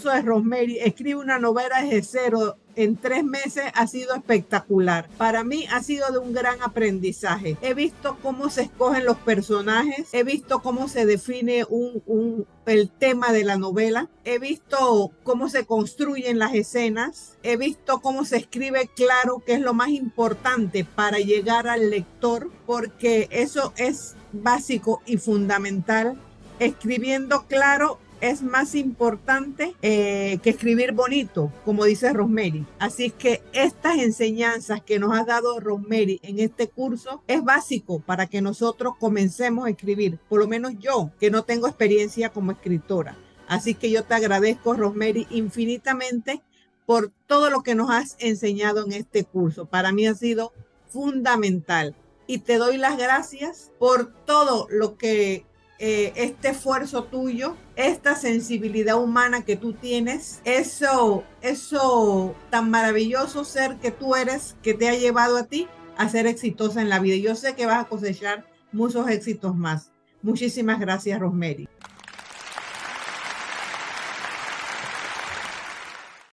curso de Rosemary, escribe una novela desde cero en tres meses ha sido espectacular. Para mí ha sido de un gran aprendizaje. He visto cómo se escogen los personajes, he visto cómo se define un, el tema de la novela, he visto cómo se construyen las escenas, he visto cómo se escribe claro, que es lo más importante para llegar al lector, porque eso es básico y fundamental. Escribiendo claro es más importante eh, que escribir bonito, como dice Rosemary. Así que estas enseñanzas que nos ha dado Rosemary en este curso es básico para que nosotros comencemos a escribir, por lo menos yo, que no tengo experiencia como escritora. Así que yo te agradezco, Rosemary, infinitamente por todo lo que nos has enseñado en este curso. Para mí ha sido fundamental. Y te doy las gracias por todo lo que eh, este esfuerzo tuyo, esta sensibilidad humana que tú tienes, eso, eso tan maravilloso ser que tú eres, que te ha llevado a ti a ser exitosa en la vida. Yo sé que vas a cosechar muchos éxitos más. Muchísimas gracias, Rosemary.